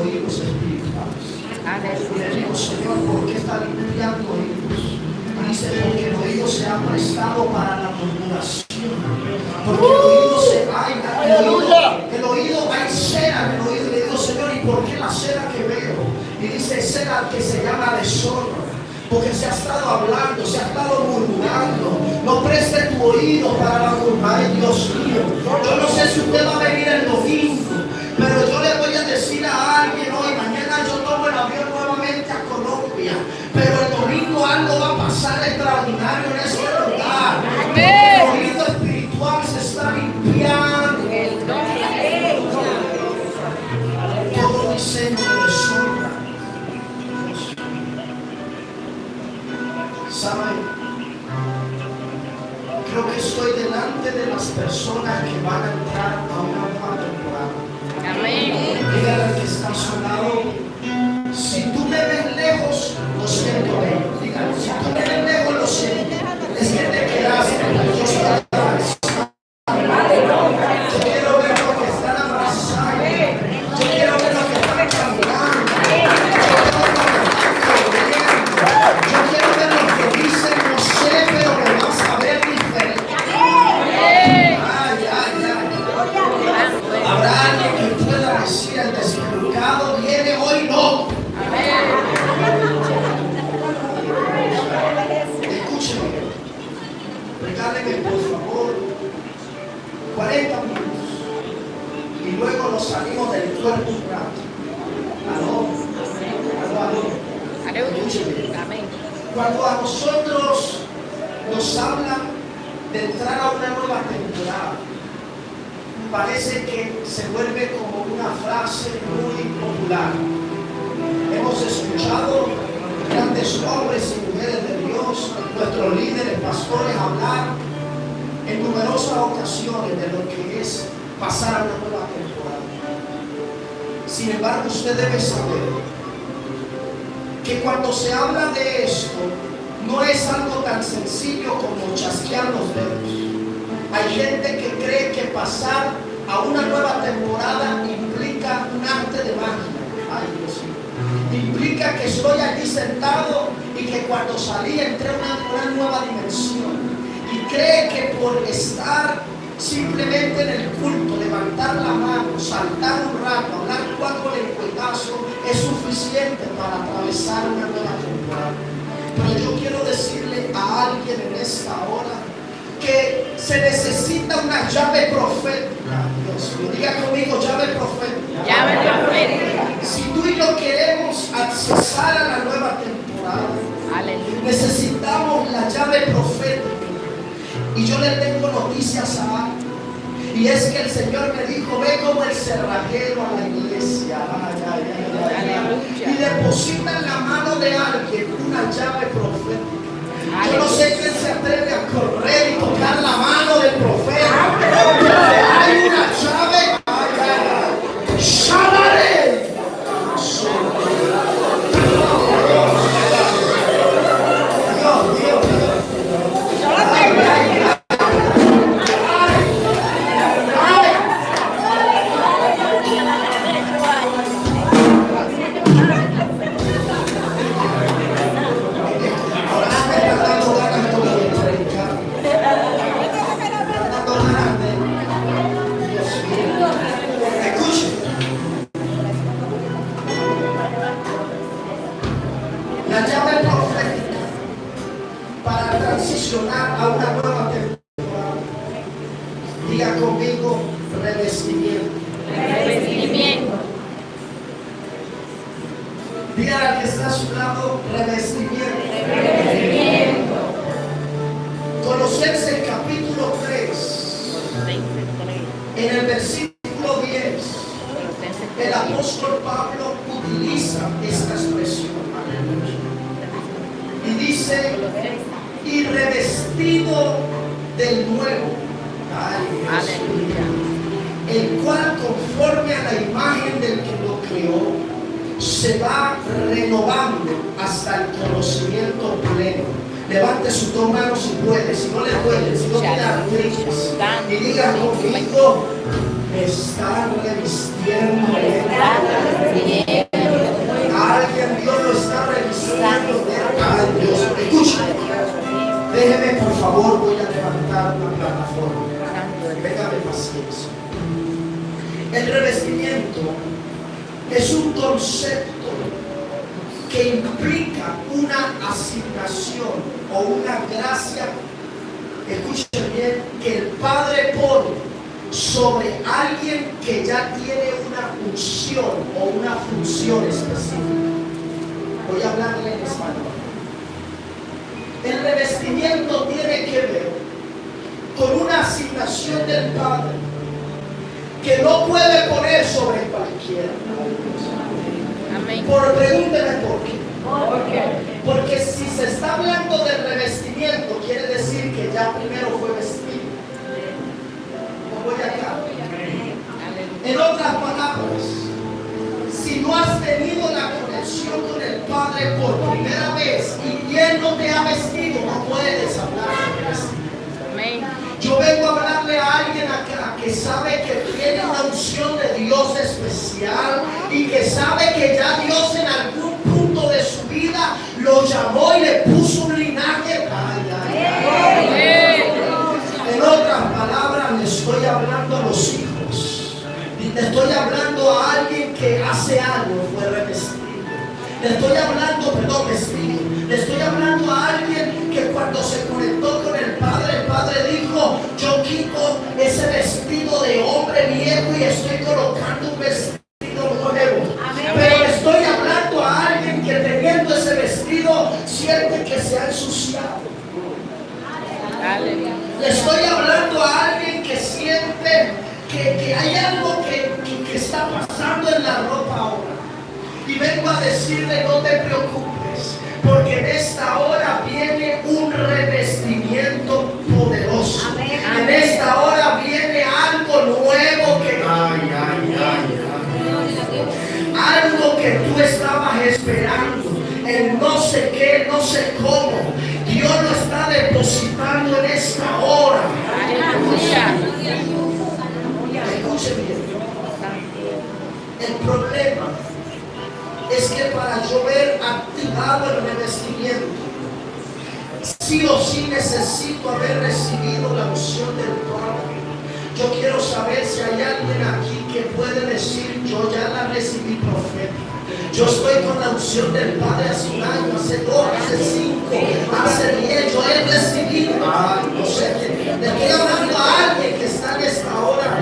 oídos espirituales. Y le digo, Señor, ¿por qué está limpiando oídos? Dice, porque el oído se ha prestado para la murmuración. Porque el oído se hay, el oído, el oído hay cera en el oído. Y le digo, Señor, ¿y por qué la cera que veo? Y dice, cera que se llama deshonra. Porque se ha estado hablando, se ha estado murmurando. No preste tu oído para la murmuración. Ay, Dios mío. Yo no sé si usted va a venir el domingo. Pero el domingo algo va a pasar extraordinario en este lugar. El oído espiritual se está limpiando. Todo diseño de deshonra. ¿Saben? Creo que estoy delante de las personas que van a entrar a una nueva temporada. Amén. Dígale al que está a parece que se vuelve como una frase muy popular. Hemos escuchado grandes hombres y mujeres de Dios, nuestros líderes, pastores hablar en numerosas ocasiones de lo que es pasar a una nueva temporada. Sin embargo, usted debe saber que cuando se habla de esto, no es algo tan sencillo como chasquear los dedos. Hay gente que cree que pasar a una nueva temporada implica un arte de magia. Ay, Dios mío. Implica que estoy aquí sentado y que cuando salí entré a una, nueva dimensión. Y cree que por estar simplemente en el culto, levantar la mano, saltar un rato, hablar cuatro lenguetazos, es suficiente para atravesar una nueva temporada. Pero yo quiero decirle a alguien en esta hora que se necesita una llave profética. Dios mío, diga conmigo llave profética. Llave profética. Si tú y yo queremos accesar a la nueva temporada, Aleluya. necesitamos la llave profética. Y yo le tengo noticias a alguien. Y es que el Señor me dijo, ve como el cerrajero a la iglesia. Ay, ay, ay. Y deposita en la mano de alguien una llave profética. Yo no sé quién se atreve a correr y tocar la mano del profeta. Pero hay una llave. Hablando del revestimiento, quiere decir que ya primero fue vestido. ¿O voy acá? En otras palabras, si no has tenido la conexión con el Padre por primera vez y Él no te ha vestido, no puedes hablar de. Yo vengo a hablarle a alguien acá que sabe que tiene una unción de Dios especial y que sabe que ya Dios en algún punto de su vida lo llamó y le puso un linaje. Ay, ay, ay. En otras palabras, le estoy hablando a los hijos. Y le estoy hablando a alguien que hace años fue revestido. Le estoy hablando, perdón, vestido. Le estoy hablando a alguien que cuando se conectó con el Padre, el Padre dijo, yo quito ese vestido de hombre viejo y estoy colocando un vestido que se ha ensuciado. Le estoy hablando a alguien que siente que, que hay algo que, que- que está pasando en la ropa ahora. Y vengo a decirle, no te preocupes, porque en esta hora viene un revestimiento poderoso. En esta hora viene algo nuevo que... Ay, ay, ay, ay. Algo que tú estabas esperando, no sé qué, no sé cómo. Dios lo está depositando en esta hora. El problema es que para yo ver activado el revestimiento, sí o sí necesito haber recibido la unción del Padre. Yo quiero saber si hay alguien aquí que puede decir, yo ya la recibí profética. Yo estoy con la unción del Padre hace un año, hace dos, hace cinco, hace diez. Yo he recibido. No sé. Le estoy hablando a alguien que está en esta hora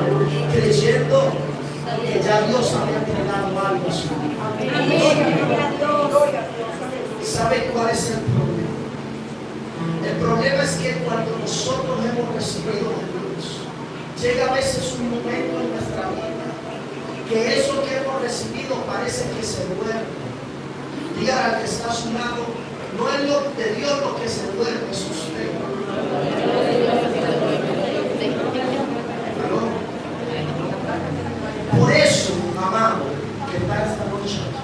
creyendo que ya Dios había entregado algo a su vida. ¿Sabe cuál es el problema? El problema es que cuando nosotros hemos recibido de Dios, llega a veces un momento en nuestra vida que eso que hemos recibido parece que se duerme. Diga al que está a su lado, no es lo de Dios lo que se duerme, es usted. Por eso, amado, que está esta noche aquí,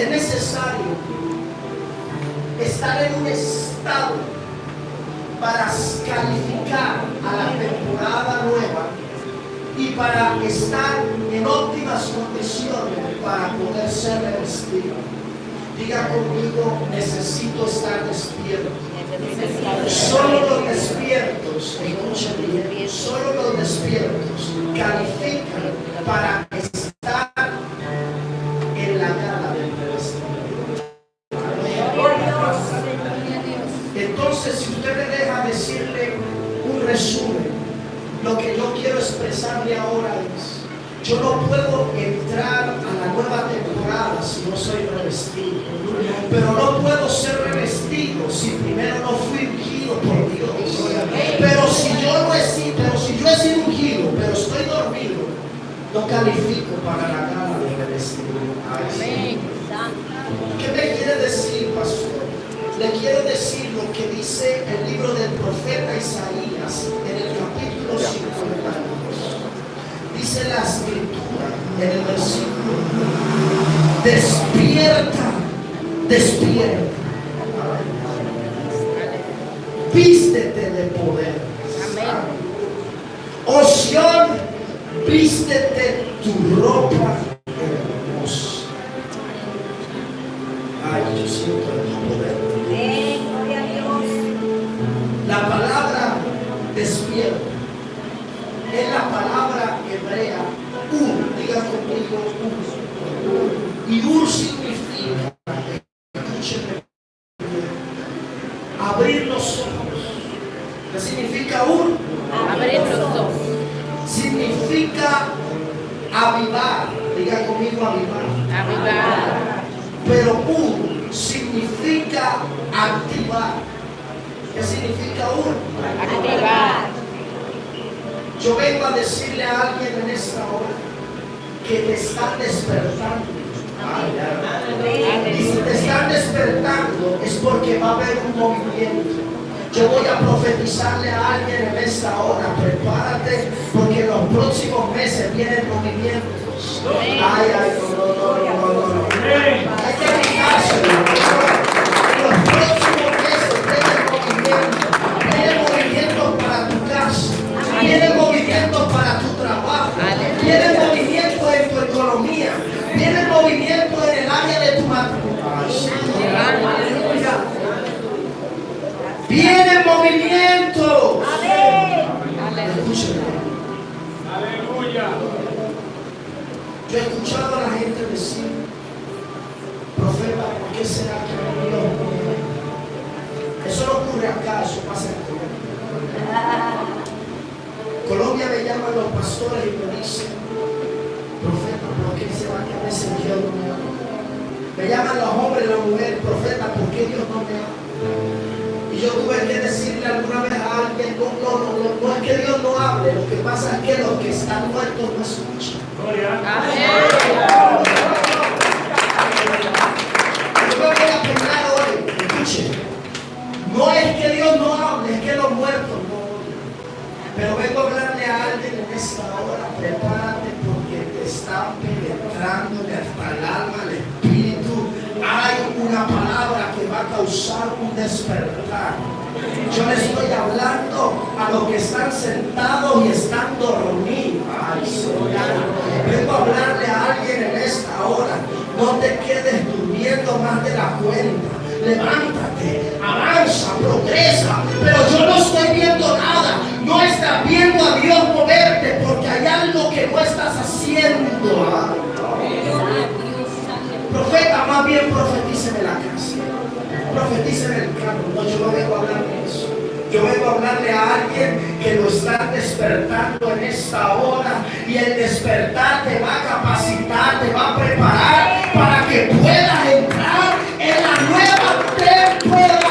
es necesario estar en un estado Diga conmigo, necesito estar despierto. Solo los despiertos, solo los despiertos califican para ¿Qué me quiere decir, pastor? Le quiero decir lo que dice el libro del profeta Isaías en el capítulo 52. Dice la escritura en el versículo Despierta, despierta. Ocurre acá, eso pasa en Colombia. Colombia me llaman los pastores y me dicen, profeta, ¿por qué será que a veces Dios no me habla? Me llaman los hombres y las mujeres, profeta, ¿por qué Dios no me habla? Y yo tuve que decirle alguna vez a alguien, no, no, no, no, no es que Dios no hable, lo que pasa es que los que están muertos no escuchan. Gloria. Amén. Esta hora, prepárate porque te está penetrando hasta el alma, el espíritu. Hay una palabra que va a causar un despertar. Yo le estoy hablando a los que están sentados y están dormidos. Vengo a hablarle a alguien en esta hora. No te quedes durmiendo más de la cuenta. Levántate, avanza, progresa. Pero yo no estoy viendo nada. No estás viendo a Dios moverte algo que no estás haciendo. Profeta, más bien profetíceme la casa. Profetíceme el carro. No, yo no vengo a hablar de eso. Yo vengo a hablarle a alguien que lo está despertando en esta hora y el despertar te va a capacitar, te va a preparar para que puedas entrar en la nueva temporada.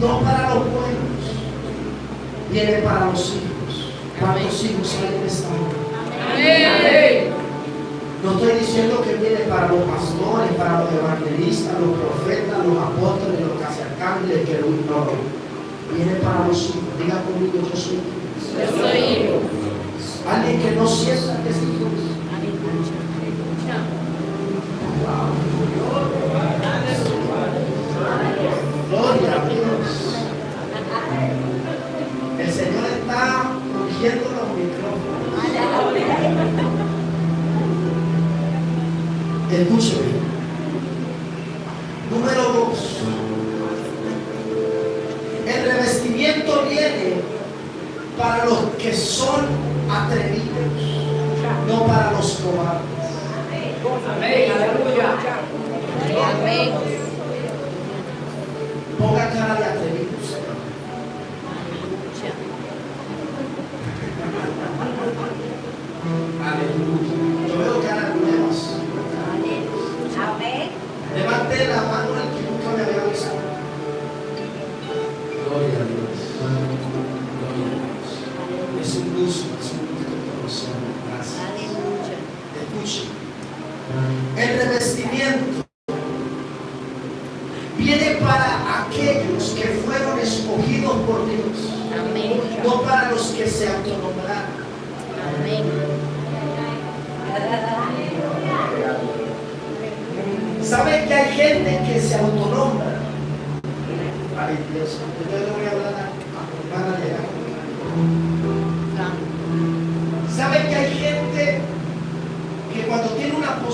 No para los buenos, viene para los hijos. ¿Cuántos hijos hay en esta hora? No estoy diciendo que viene para los pastores, para los evangelistas, los profetas, los apóstoles, los caciarcángeles, que no. Viene para los hijos. Diga conmigo, yo soy hijo. Yo soy hijo. Alguien que no sienta que es hijo.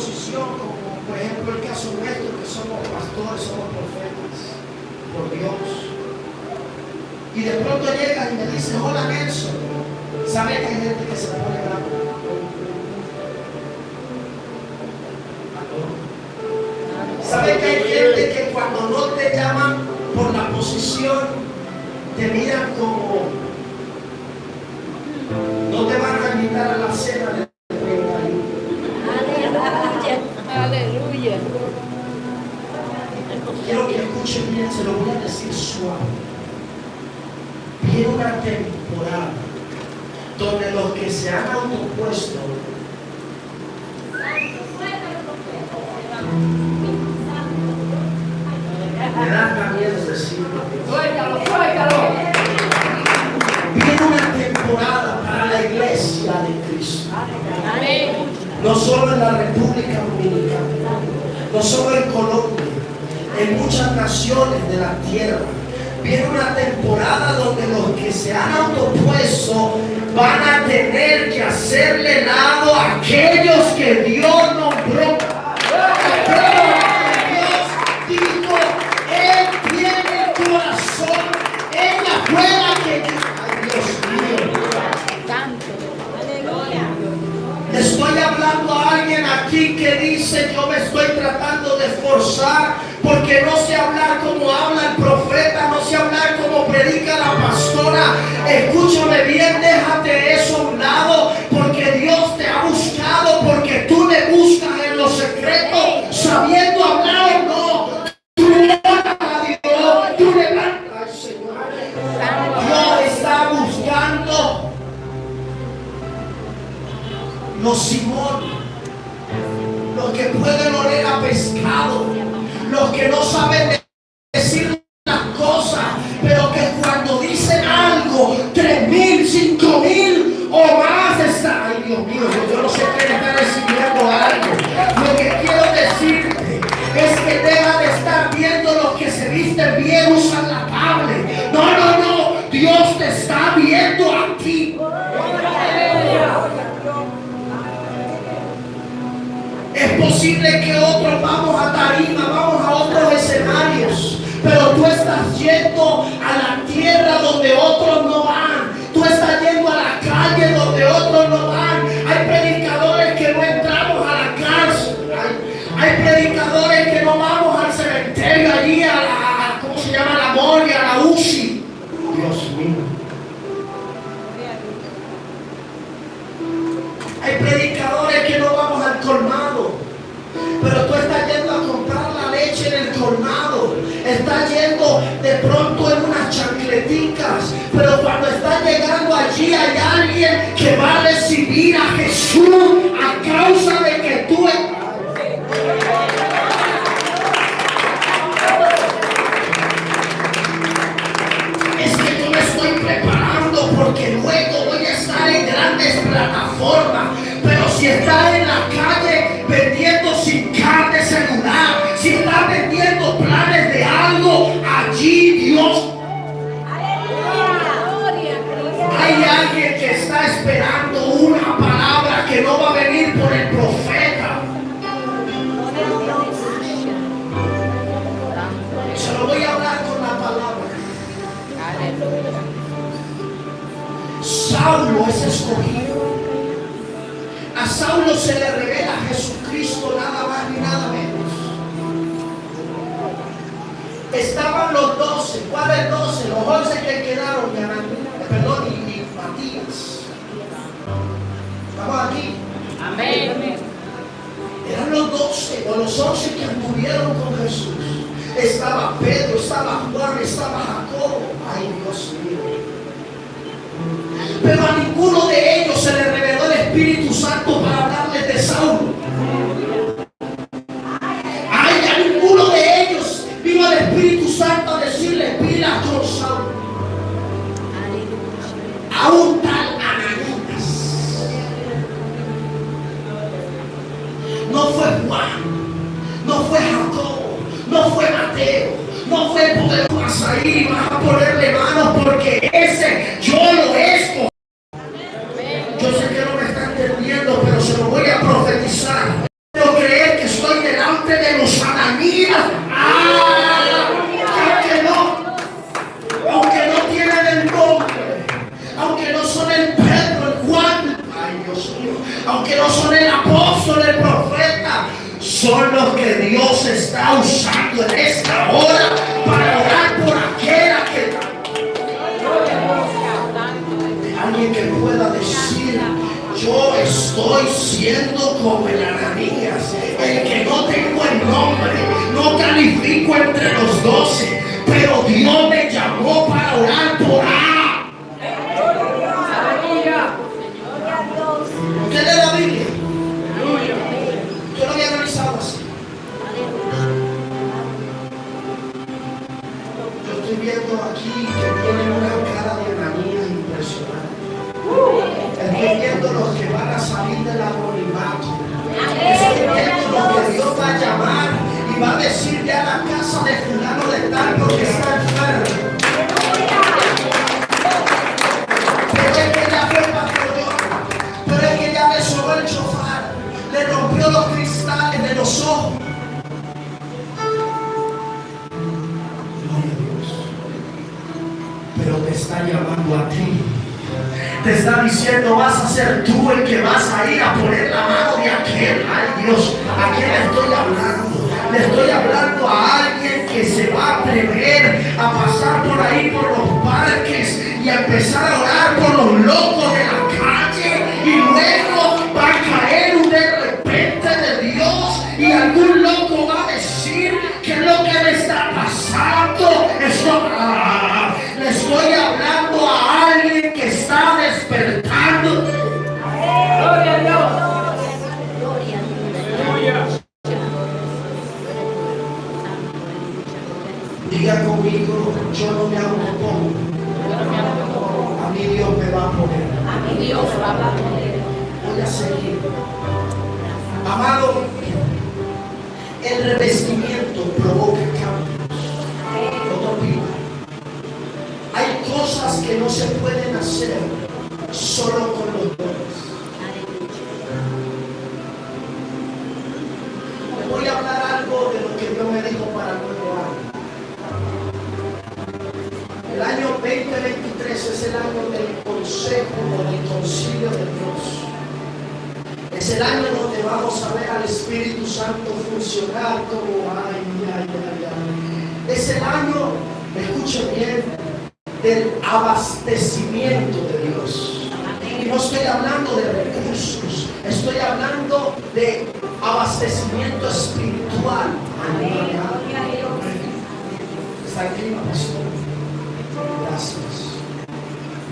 Como por ejemplo el caso nuestro, que somos pastores, somos profetas, por Dios, y de pronto llegan y me dicen, hola Nelson, ¿saben que hay gente que se pone bravo? ¿Saben que hay gente que cuando no te llaman por la posición, te miran como los que se han autopuesto me da también decirlo. Viene una temporada para la iglesia de Cristo. No solo en la República Dominicana, no solo en Colombia, en muchas naciones de la tierra. Viene una temporada donde los que se han autopuesto van a tener que hacerle lado a aquellos que Dios nombró. Dios dijo, Él tiene el corazón, fue la que... Ay, Dios mío. Estoy hablando a alguien aquí que dice yo me estoy tratando de esforzar porque no sé hablar como habla el profeta, no sé hablar como predica la pastora. Escúchame bien, los Simón, los que pueden oler a pescado, los que no saben de- que otros vamos a tarima, vamos a otros escenarios, pero tú estás yendo a la tierra donde otros no van. Pronto en unas chancleticas. Pero cuando estás llegando allí hay alguien que va a recibir a Jesús a causa de que tú... Es que yo me estoy preparando porque luego voy a estar en grandes plataformas. Pero si estás en la calle está esperando una palabra que no va a venir por el profeta. Se lo voy a hablar con la palabra. Saulo es escogido. A Saulo se le revela Jesucristo nada más ni nada menos. Estaban los doce. ¿Cuáles doce? Los once que quedaron, y Amén. Eran los doce o los once que anduvieron con Jesús. Estaba Pedro, estaba Juan, estaba Jacobo. Ay, Dios mío. Pero a ninguno de estoy viendo aquí que tienen una cara de Ananías impresionante Estoy viendo los que van a salir del anonimato. Estoy viendo los que Dios va a llamar y va a decirle a la casa de fulano de tal porque está enfermo. Pero es que ya le el chofar, le rompió los cristales de los ojos. Llamando a ti te está diciendo vas a ser tú el que vas a ir a poner la mano de aquel. Ay Dios, ¿a quién le estoy hablando? Le estoy hablando a alguien que se va a atrever a pasar por ahí por los parques y a empezar a orar por los locos de la se pueden hacer solo con los dones. Les voy a hablar algo de lo que Dios me dijo para nuevo año. El año 2023 es el año del consejo del concilio de Dios. Es el año donde vamos a ver al Espíritu Santo funcionar como ay, ay, ay, ay. Es el año, escuchen bien, del abastecimiento de Dios. Y no estoy hablando de recursos, estoy hablando de abastecimiento espiritual. Está el clima, pastor. Gracias.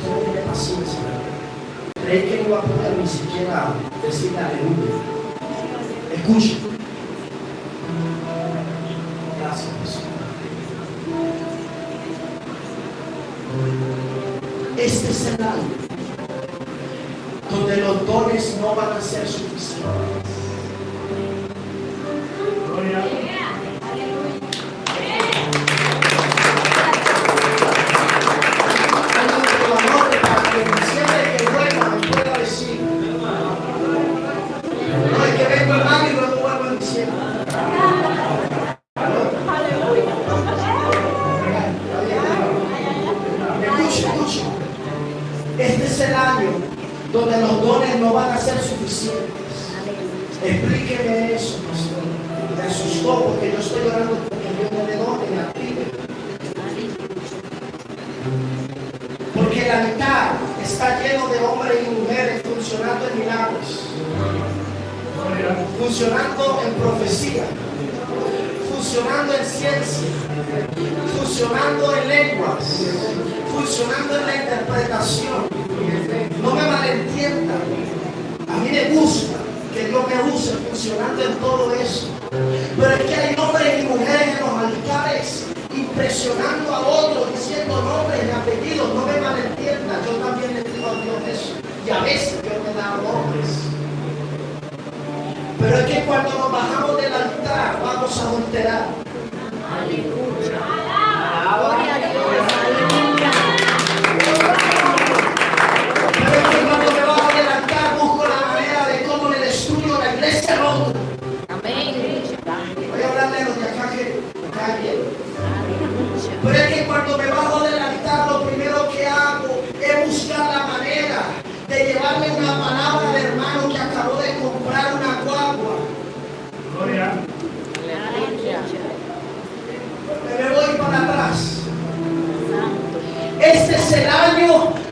Todo tiene paciencia. Creí que no iba a poder ni siquiera decir aleluya. Escucha. Gracias, donde los dones no van a ser suficientes. Dios me da nombres. Pero es que cuando nos bajamos del altar vamos a adulterar.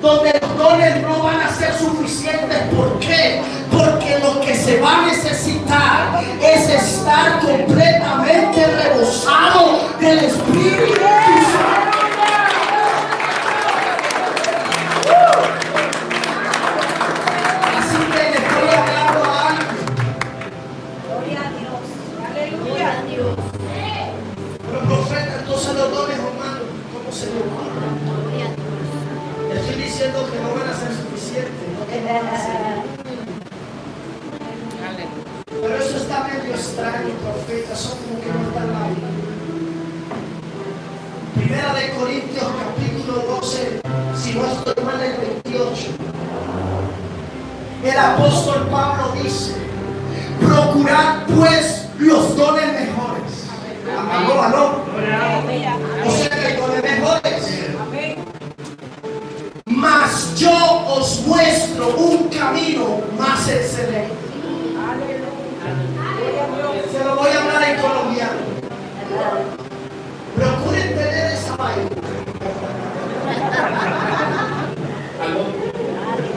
Donde los dones no van a ser suficientes. ¿Por qué? Porque lo que se va a necesitar es estar completamente rebosado del Espíritu Apóstol Pablo dice: Procurad pues los dones mejores. Aló, aló. O sea que dones mejores. Mas yo os muestro un camino más excelente. Se lo voy a hablar en colombiano. Procuren tener esa vaina.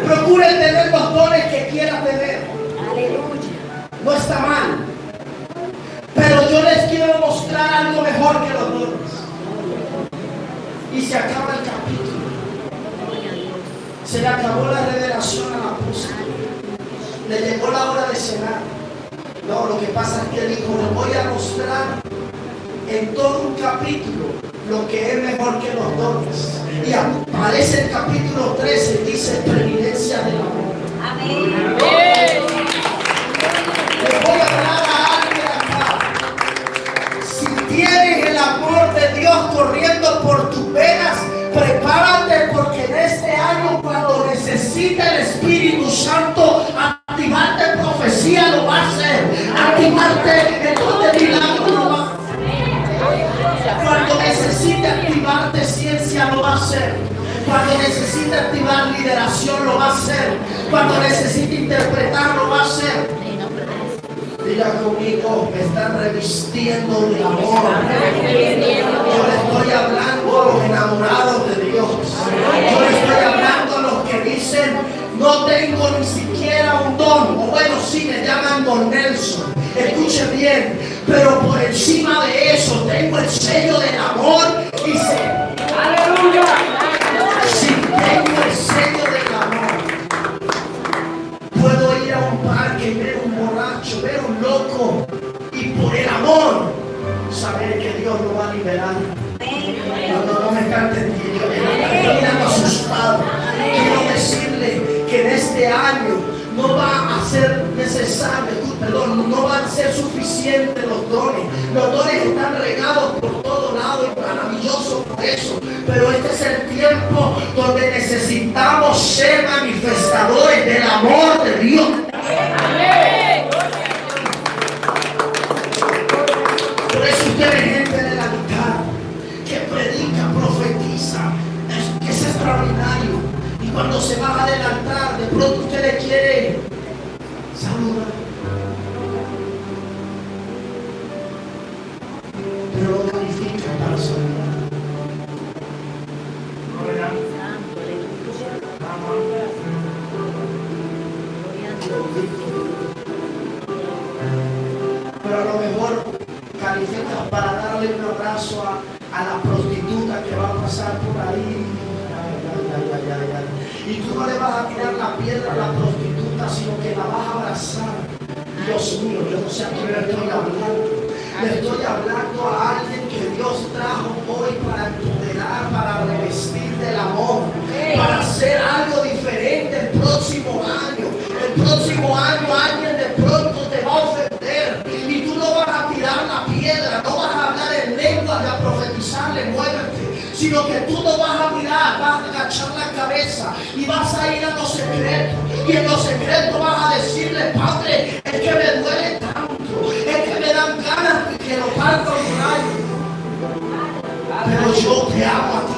Procuren tener los dones que quieran tener. Aleluya. No está mal. Pero yo les quiero mostrar algo mejor que los dones. Y se acaba el capítulo. A. Se le acabó la revelación al apóstol. Le llegó la hora de cenar. No, lo que pasa es que dijo, les voy a mostrar en todo un capítulo lo que es mejor que los dones. Y aparece el capítulo 13 y dice preeminencia de la Si tienes el amor de Dios corriendo por tus venas, prepárate porque en este año cuando necesite el Espíritu Santo activarte profecía lo va a hacer. Activarte en don de milagro lo va a hacer. Cuando necesite activarte ciencia lo va a hacer. Cuando necesite activar lideración lo va a hacer. Cuando necesite interpretar lo va a hacer. Diga conmigo, me están revistiendo de amor. Yo le estoy hablando a los enamorados de Dios. Yo le estoy hablando a los que dicen, no tengo ni siquiera un don. O bueno, sí, me llaman Don Nelson. Escuche bien, pero por encima de eso tengo el sello del amor y sé Aleluya. Saber que Dios lo va a liberar. No, no, no me. Estoy mirando asustado. Quiero decirle que en este año no va a ser necesario, perdón, no van a ser suficientes los dones. Los dones están regados por todo lado y maravilloso por eso. Pero este es el tiempo donde necesitamos ser manifestadores del amor de Dios. Pasar por ahí. Ay, ay, ay. Y tú no le vas a tirar la piedra a la prostituta, sino que la vas a abrazar. Dios mío, yo no sé a quién le estoy hablando. Le estoy hablando a alguien que Dios trajo hoy para empoderar, para revestir del amor, para hacer algo vas a agachar la cabeza y vas a ir a lo secreto. Y en lo secreto vas a decirle, Padre, es que me duele tanto, es que me dan ganas de que lo parta un rayo. Pero yo te amo a ti,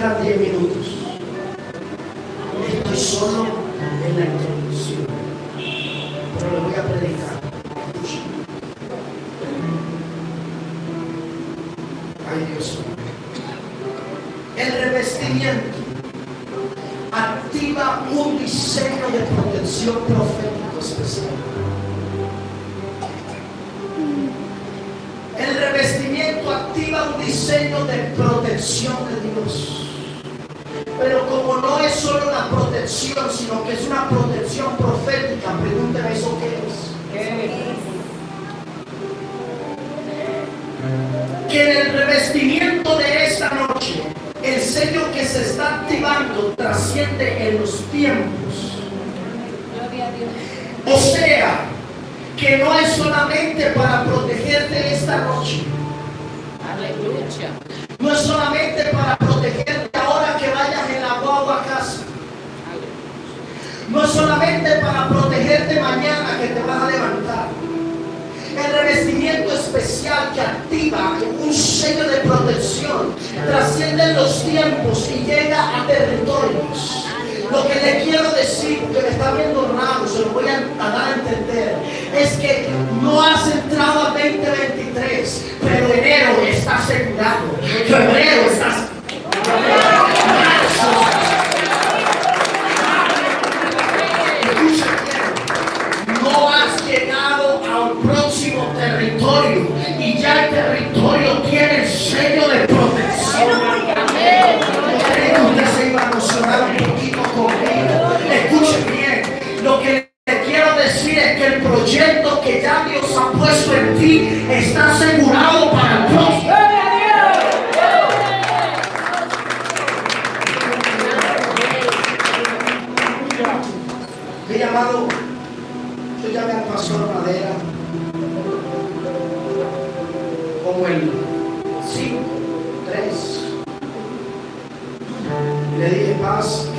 Me quedan que el proyecto que ya Dios ha puesto en ti está asegurado para prosperar. Mi llamado, yo llamé al pastor Madera como el 5, 3. Le dije, paz,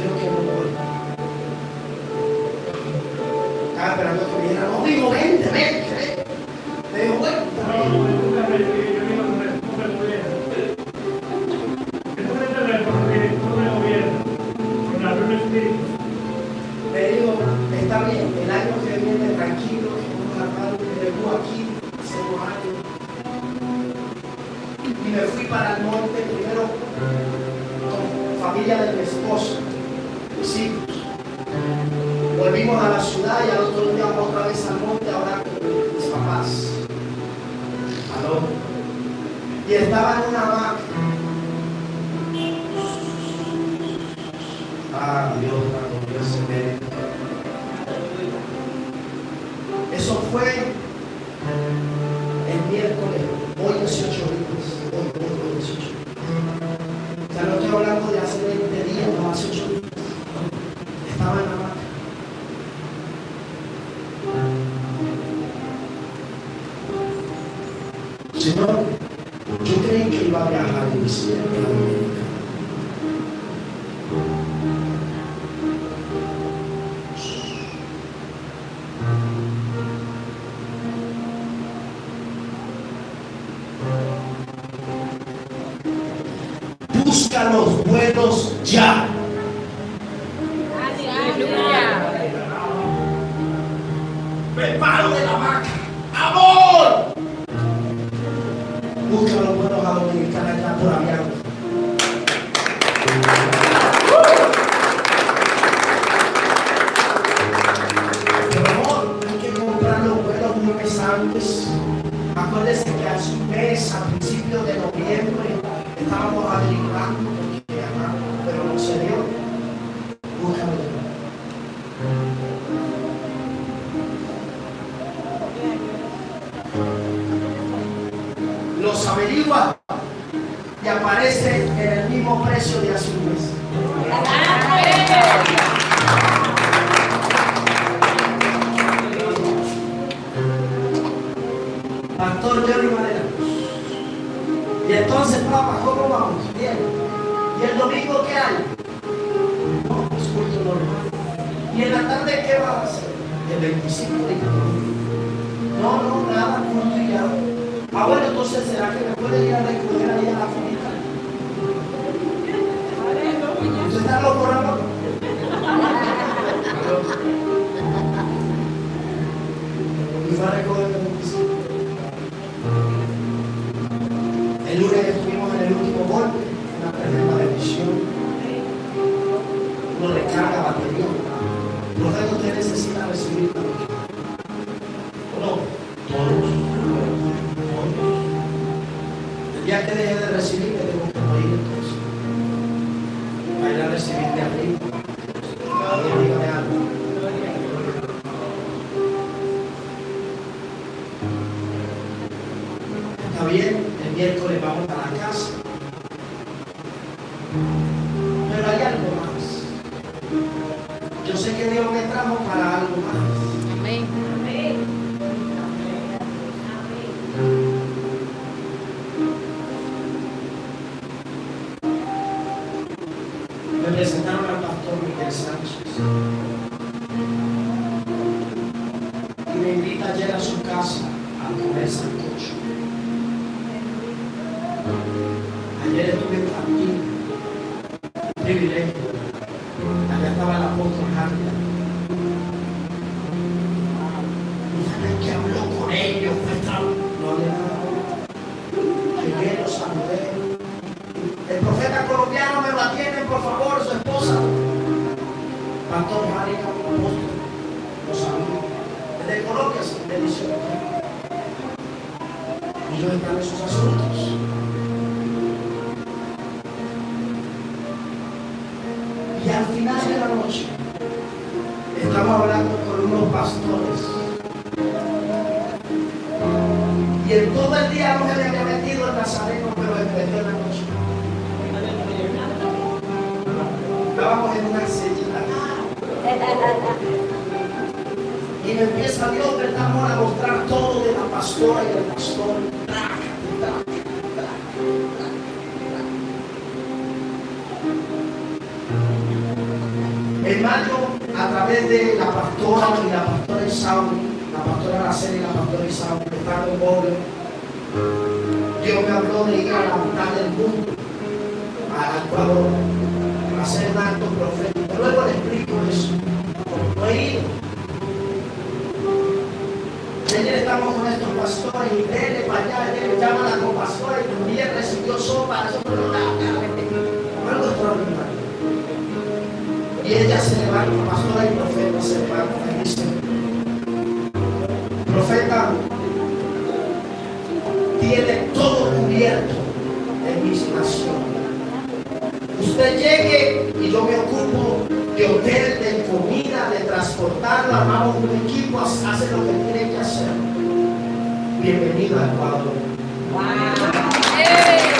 fui para el monte primero con familia del los buenos ya. Preparo la bien, el miércoles vamos a la casa. Pero hay algo más. Yo sé que Dios me trajo para algo más. Señor, estamos con estos pastores y dele para allá, dele, llaman a los pastores y también recibió sopa, nosotros no algo. Y ella se levanta, pastora y profeta se levanta y dice, profeta, tiene todo cubierto en mis naciones. Usted llegue y yo me ocupo de hotel, de comida, de transportarla, vamos un equipo, hace lo que tiene que hacer. Bienvenido al cuadro. Wow.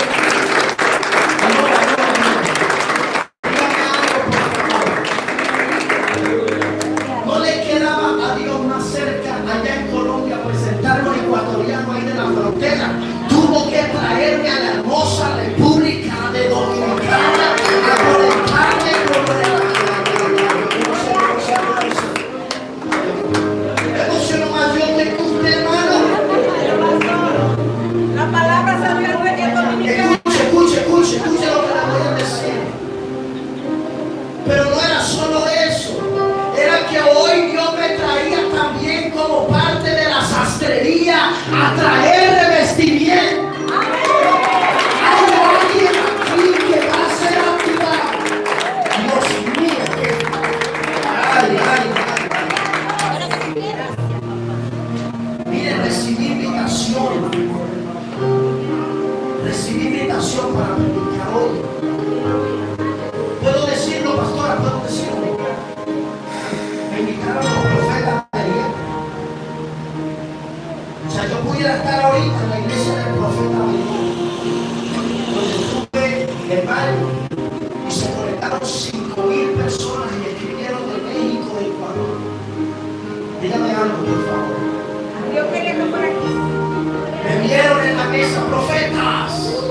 profetas.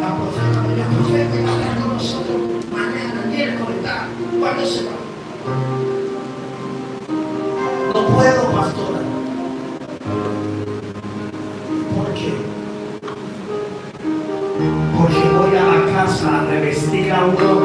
La profeta María Profeta estará con nosotros mañana, miércoles, cuando se va. No puedo, pastora. ¿Por qué? Porque voy a la casa a revestir a un hombre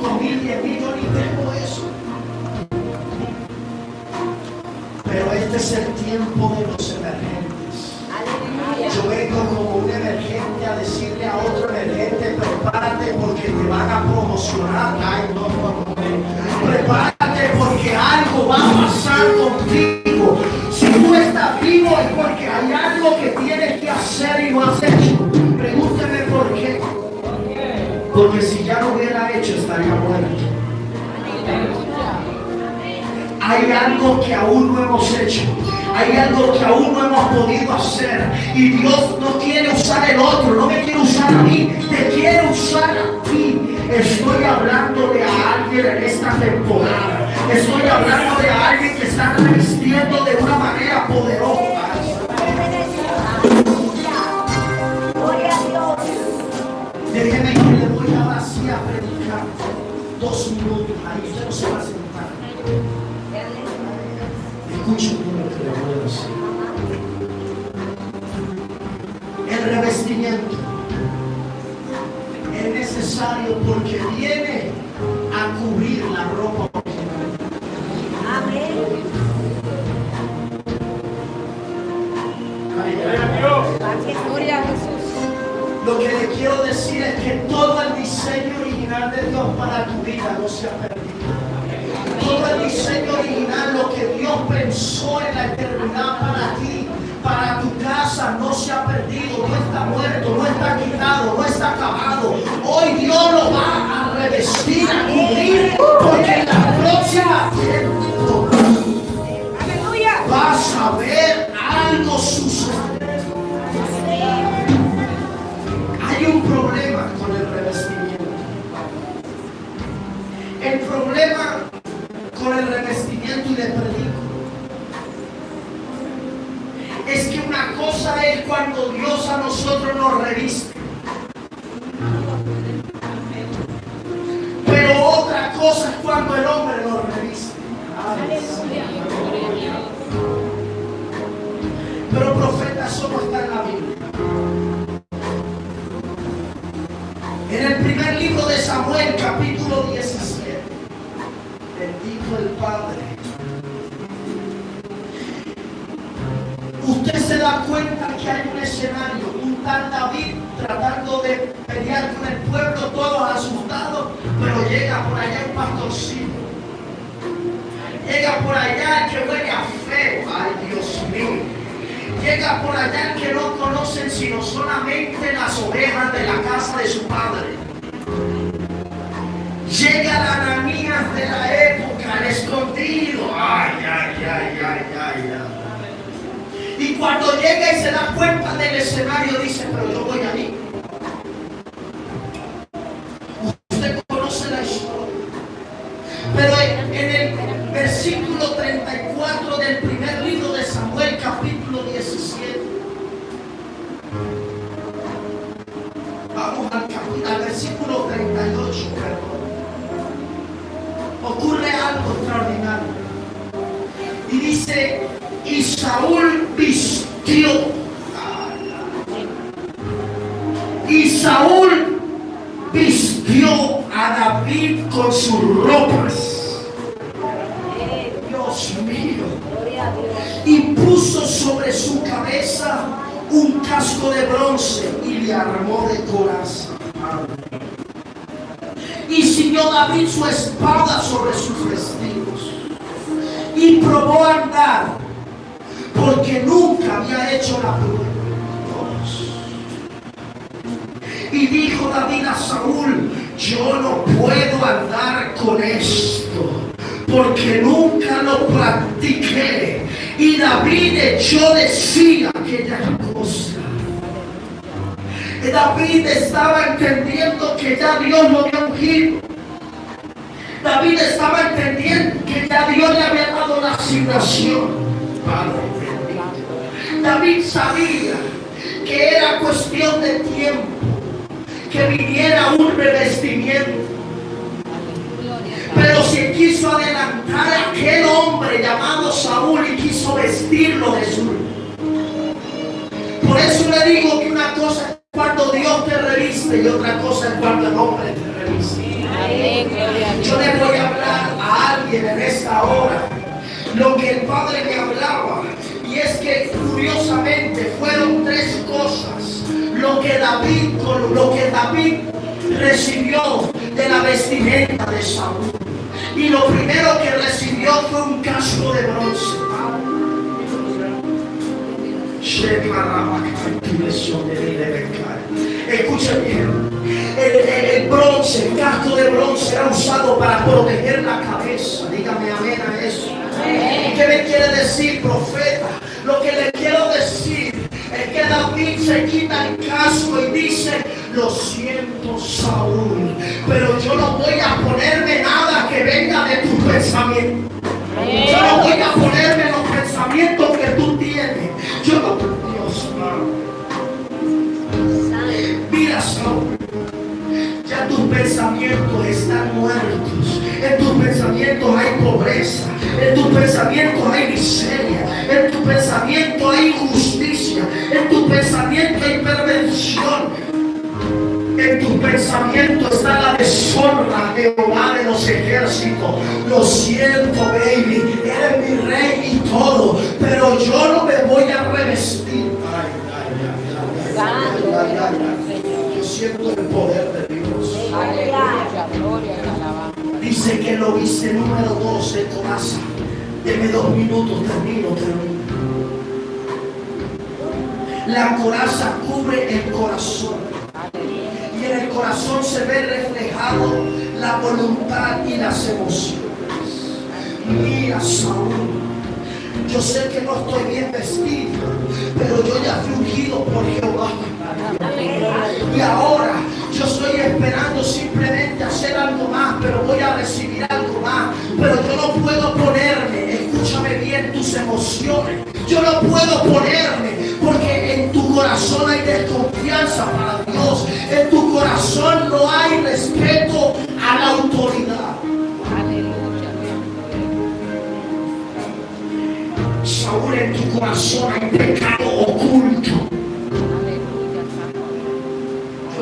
5 mil, 10 mil, yo ni tengo eso. Pero este es el tiempo de los emergentes. Yo vengo como un emergente a decirle a otro emergente, prepárate porque te van a promocionar. Ay, no, no. Prepárate porque algo va a pasar contigo. Hay algo que aún no hemos hecho. Hay algo que aún no hemos podido hacer. Y Dios no quiere usar el otro, no me quiere usar a mí, te quiere usar a ti. Estoy hablándole a alguien en esta temporada. Estoy hablando de alguien que está resistiendo de una manera poderosa. Gloria a Dios. Déjeme que le voy ahora sí a predicar dos minutos. Es necesario porque viene a cubrir la ropa original. Amén. Gloria a Jesús. Lo que le quiero decir es que todo el diseño original de Dios para tu vida no se ha perdido. Un casco de bronce y le armó de coraza. Y ciñó David su espada sobre sus vestidos. Y probó a andar, porque nunca había hecho la prueba. Y dijo David a Saúl, yo no puedo andar con esto, porque nunca lo practiqué. Y David echó de sí aquella cosa. David estaba entendiendo que ya Dios lo había ungido. David estaba entendiendo que ya Dios le había dado la asignación. David sabía que era cuestión de tiempo que viniera un revestimiento. Pero se quiso adelantar a aquel hombre llamado Saúl y quiso vestirlo de azul. Por eso le digo que una cosa es cuando Dios te reviste y otra cosa es cuando el hombre te reviste. Yo le voy a hablar a alguien en esta hora lo que el Padre me hablaba. Y es que curiosamente fueron tres cosas lo que David, lo que David recibió de la vestimenta de Saúl. Y lo primero que recibió fue un casco de bronce. Escuchen bien. El, el- el bronce, el casco de bronce era usado para proteger la cabeza. Dígame amén a eso. ¿Qué me quiere decir, profeta? Lo que le quiero decir es que David se quita el casco y dice, lo siento Saúl, pero yo no voy a ponerme nada que venga de tu pensamiento. Yo no voy a ponerme los pensamientos que tú tienes. Yo no, Dios mío. Mira, Saúl. Ya tus pensamientos están muertos. En tus pensamientos hay pobreza. En tus pensamientos hay miseria. En tus pensamientos hay injusticia. En tus pensamientos hay perversión. En tus pensamientos está la deshonra de Jehová de los ejércitos. Lo siento, baby. Eres mi rey y todo. Pero yo no me voy a revestir. Ay, ay, ay. Yo siento el poder de Dios. Aleluya, gloria alabanza. Dice que lo viste número 2 de coraza. Deme dos minutos, termino, termino. La coraza cubre el corazón. Y en el corazón se ve reflejado la voluntad y las emociones. Mira, Saúl. Yo sé que no estoy bien vestido, pero yo ya fui ungido por Jehová. Y ahora yo estoy esperando simplemente hacer algo más, pero voy a recibir algo más. Pero yo no puedo ponerme, escúchame bien tus emociones. Yo no puedo ponerme porque en tu corazón hay desconfianza para Dios. En tu corazón no hay respeto a la autoridad. Aleluya. Saúl, en tu corazón hay pecado oculto.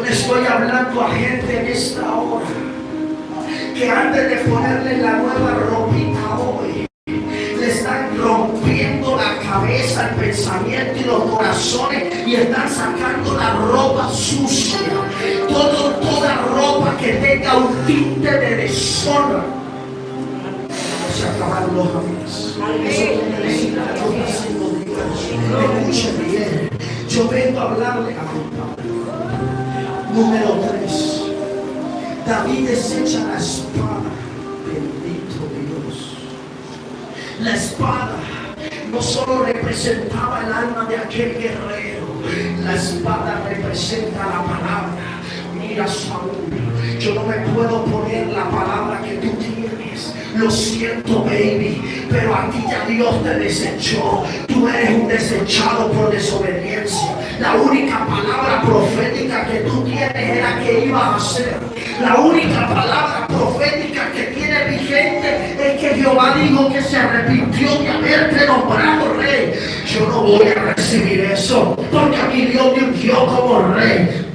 Le estoy hablando a gente en esta hora que antes de ponerle la nueva ropita hoy, le están rompiendo la cabeza, el pensamiento y los corazones y están sacando la ropa sucia. Todo, toda ropa que tenga un tinte de deshonra. Se acabaron los amigos. Yo vengo a hablarle a mi. Número 3. David desecha la espada. Bendito Dios. La espada no solo representaba el alma de aquel guerrero, la espada representa la palabra. Mira Saúl, yo no me puedo poner la palabra que tú tienes. Lo siento, baby, pero a ti ya Dios te desechó. Tú eres un desechado por desobediencia. La única palabra profética que tú tienes era que ibas a hacer. La única palabra profética que tiene vigente es que Jehová dijo que se arrepintió de haberte nombrado rey. Yo no voy a recibir eso, porque a mí Dios me ungió como rey.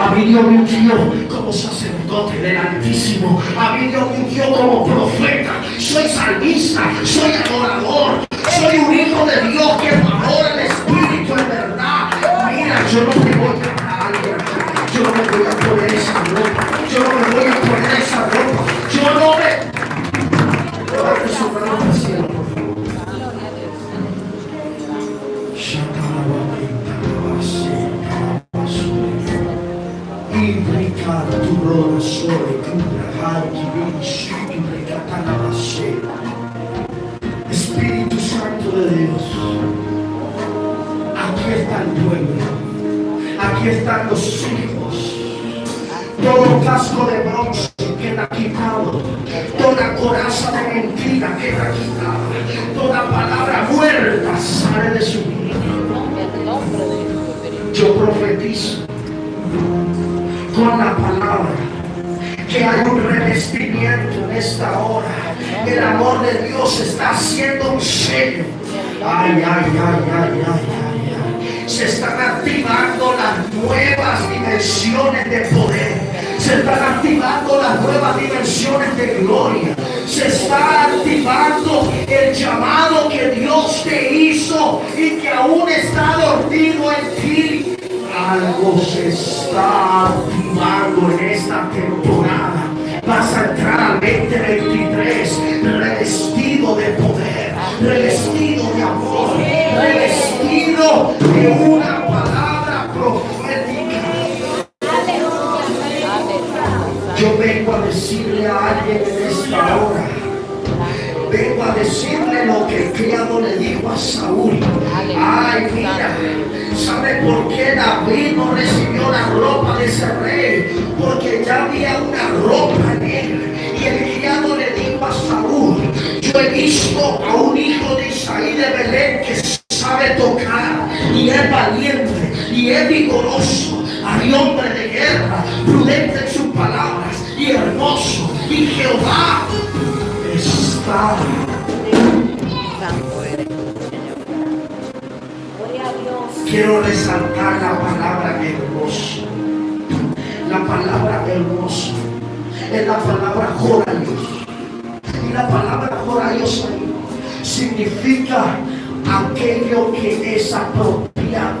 A mí Dios me ungió como sacerdote del Altísimo. A mí Dios me ungió como profeta. Soy salmista, soy adorador. Soy un hijo de Dios que Mira, yo no en esta hora. El amor de Dios está haciendo un sello. Ay, ay, ay, ay, ay, ay. Se están activando las nuevas dimensiones de poder. Se están activando las nuevas dimensiones de gloria. Se está activando el llamado que Dios te hizo y que aún está dormido en ti. Algo se está activando en esta temporada vas a entrar 2023 revestido de poder, revestido de amor, revestido de una palabra profética. Yo vengo a decirle a alguien en esta hora lo que el criado le dijo a Saúl. Ay, mira, ¿sabe por qué David no recibió la ropa de ese rey? Porque ya había una ropa en él. Y el criado le dijo a Saúl, yo he visto a un hijo de Isaí de Belén que sabe tocar y es valiente y es vigoroso. Hay hombre de guerra, prudente en sus palabras y hermoso. Y Jehová está Quiero resaltar la palabra hermoso. La palabra hermoso es la palabra joralios. Y la palabra ahí significa aquello que es apropiado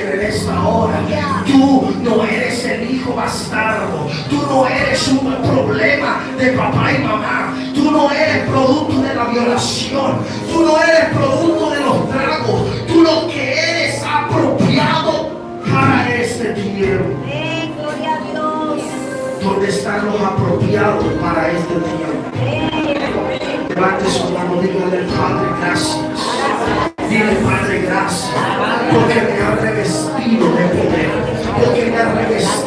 alguien en esta hora. Tú no eres el hijo bastardo. Tú no eres un problema de papá y mamá. Tú no eres producto de la violación. Tú no eres producto de los tragos. Tú lo que eres apropiado para este tiempo. Gloria a Dios. ¿Dónde están los apropiados para este tiempo? Levante su mano, dígale Padre, gracias. Dile Padre, gracias. Porque me ha revestido de poder. Porque me ha revestido.